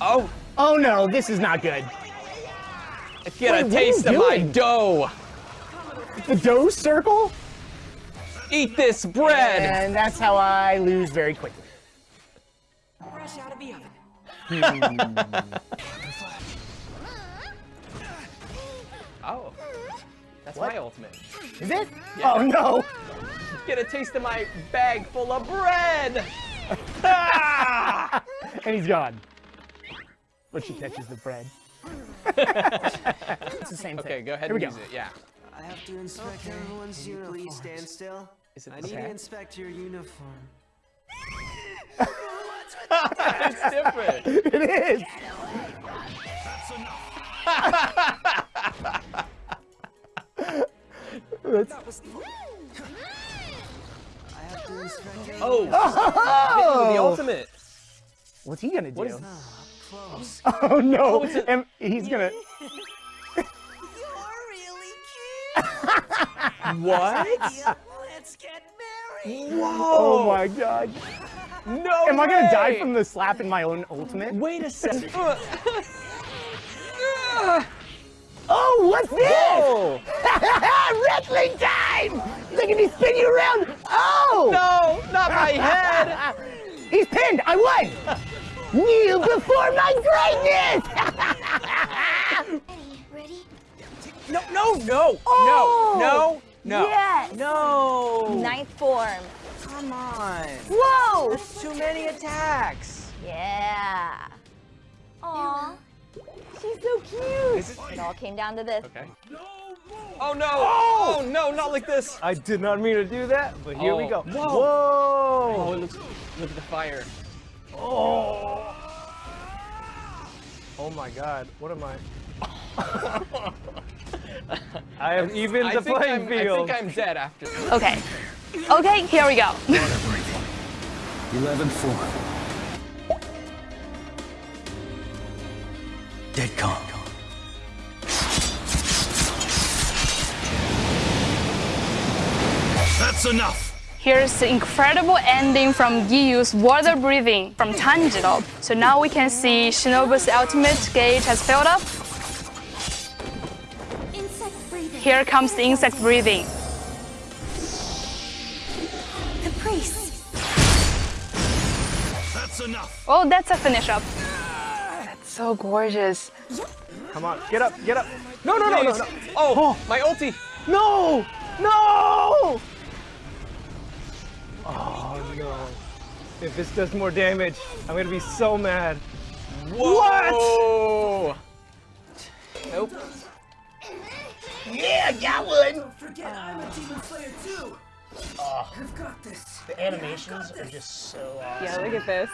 Oh, Oh no, this is not good. get Wait, a what are you taste of my doing? dough. The dough circle? Eat this bread. And that's how I lose very quickly. Fresh out of the oven. Oh, that's What? my ultimate. Is it? Yeah. Oh no! Get a taste of my bag full of bread. Ah! And he's gone. But she catches the bread. it's the same thing. Okay, go ahead Here and we use go. it. Yeah. I have to inspect everyone's Can you uniforms. please stand still? Is it I need Okay. to inspect your uniform. It's different. It is! That's- I have to inspect your Oh, Oh! the ultimate. What's he gonna do? What is- Up close. Oh no! Oh, and he's gonna. You're really cute. What? Yeah, let's get married. Oh my god! No Am I gonna die from the slap in my own ultimate? Wait a second. Oh, what's this? Whoa! Wrestling time! Look at me spin you around! Oh! No, not my head. He's pinned! I won! Kneel before my greatness! Ready? No, no, no, Oh! no, no, no. Yes. No. Ninth form. Come on. Whoa! Too many attacks. Yeah. Aw. She's so cute. It all came down to this. Okay. Oh no! Oh. oh no! Not like this. I did not mean to do that, but here we Oh. go. Whoa. Whoa! Oh, it looks. Look at the fire. Oh. Oh my god, what am I? I have evened I the playing I'm, field. I think I'm dead after. Okay. Okay, here we go. 11 form. Dead calm. That's enough! Here's the incredible ending from Giyu's water breathing from Tanjiro. So now we can see Shinobu's ultimate gauge has filled up. Here comes the insect breathing. Caprice. That's enough! Oh, that's a finish up. That's so gorgeous. Come on, get up, get up. No, no, no, no, no. Oh, oh, my ulti. No! No! No. If this does more damage, I'm gonna be so mad. Whoa! Nope. Yeah, got one! Don't forget, I'm a demon slayer too. Ah. I've got this. The animations are just so awesome. Yeah, look at this.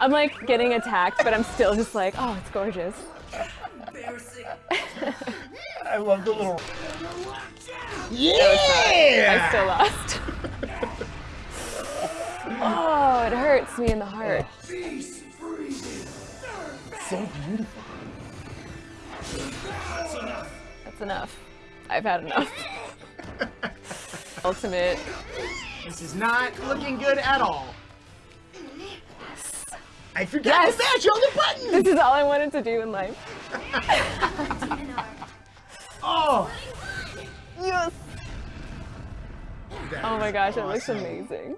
I'm like getting attacked, but I'm still just like, oh, it's gorgeous. Embarrassing. I love the little. Yeah! I still lost. Oh, it hurts me in the heart. So beautiful. That's enough. That's enough. I've had enough. Ultimate. This is not looking good at all. I forgot Yes. to mash all the buttons! This is all I wanted to do in life. Oh! Yes. Oh my gosh, it looks amazing.